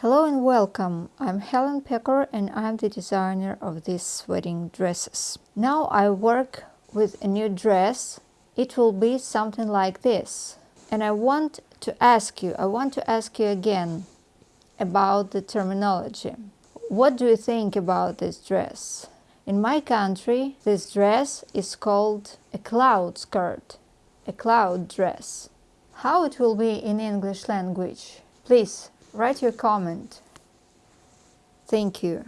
Hello and welcome. I'm Helen Pecker and I'm the designer of these wedding dresses. Now I work with a new dress. It will be something like this. And I want to ask you, I want to ask you again about the terminology. What do you think about this dress? In my country, this dress is called a cloud skirt, a cloud dress. How it will be in English language? Please Write your comment. Thank you.